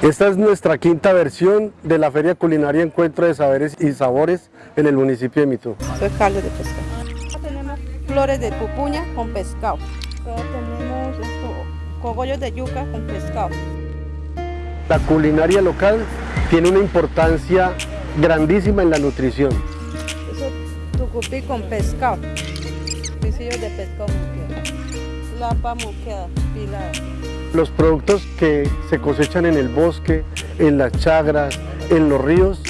Esta es nuestra quinta versión de la Feria Culinaria Encuentro de Saberes y Sabores en el municipio de Mitú. Soy caldo de pescado. Tenemos flores de pupuña con pescado. Tenemos esto, cogollos de yuca con pescado. La culinaria local tiene una importancia grandísima en la nutrición. Eso tucupí con pescado. Pisillos de pescado muqueado. Lapa muqueada, pilada. Los productos que se cosechan en el bosque, en las chagras, en los ríos,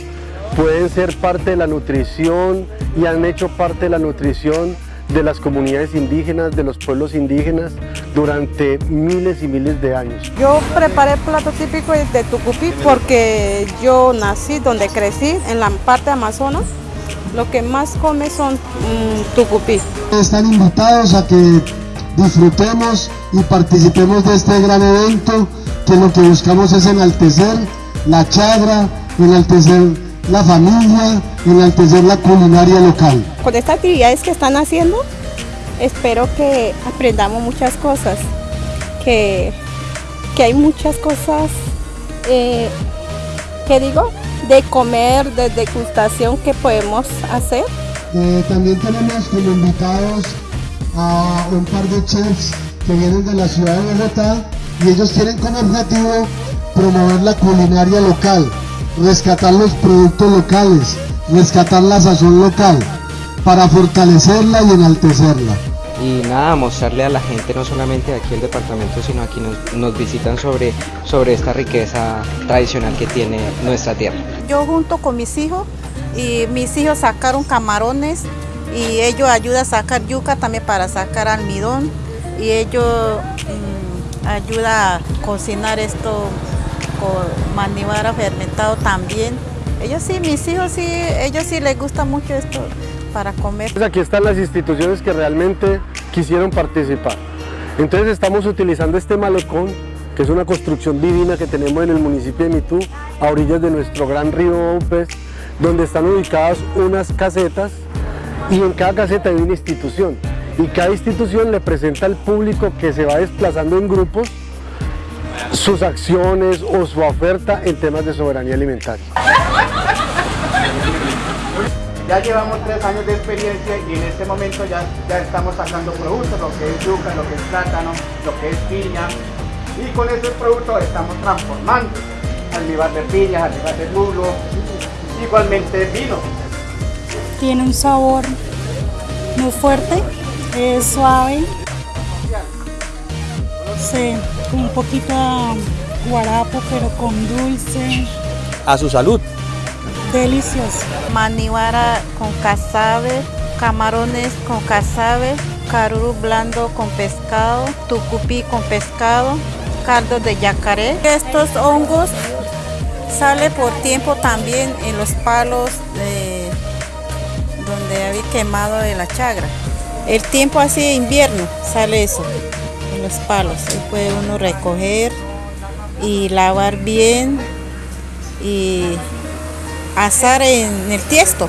pueden ser parte de la nutrición y han hecho parte de la nutrición de las comunidades indígenas, de los pueblos indígenas, durante miles y miles de años. Yo preparé plato típico de Tucupí porque yo nací donde crecí, en la parte de Amazonas. Lo que más come son mm, tucupí. Están invitados a que disfrutemos y participemos de este gran evento que lo que buscamos es enaltecer la chagra, enaltecer la familia, enaltecer la culinaria local. Con estas actividades que están haciendo, espero que aprendamos muchas cosas, que, que hay muchas cosas, eh, que digo, de comer, de degustación que podemos hacer. Eh, también tenemos como invitados a un par de chefs que vienen de la ciudad de Bogotá y ellos tienen como objetivo promover la culinaria local, rescatar los productos locales, rescatar la sazón local para fortalecerla y enaltecerla. Y nada, mostrarle a la gente no solamente de aquí el departamento, sino aquí nos, nos visitan sobre, sobre esta riqueza tradicional que tiene nuestra tierra. Yo junto con mis hijos, y mis hijos sacaron camarones y ellos ayudan a sacar yuca también para sacar almidón y ellos mm, ayudan a cocinar esto con manivara fermentado también. Ellos sí, mis hijos sí, ellos sí les gusta mucho esto para comer. Pues aquí están las instituciones que realmente quisieron participar. Entonces estamos utilizando este malecón, que es una construcción divina que tenemos en el municipio de Mitú, a orillas de nuestro gran río Opes, donde están ubicadas unas casetas y en cada caseta hay una institución y cada institución le presenta al público que se va desplazando en grupos sus acciones o su oferta en temas de soberanía alimentaria. Ya llevamos tres años de experiencia y en este momento ya, ya estamos sacando productos, lo que es yuca, lo que es plátano, lo que es piña y con esos productos estamos transformando almíbar de piña, almíbar de mulo, igualmente vino. Tiene un sabor muy fuerte, es suave, sí, un poquito guarapo pero con dulce, A su salud. delicioso. Manivara con casabe, camarones con casabe, caruru blando con pescado, tucupí con pescado, caldo de yacaré. Estos hongos sale por tiempo también en los palos de donde había quemado de la chagra. El tiempo así de invierno sale eso en los palos. Ahí puede uno recoger y lavar bien y asar en el tiesto.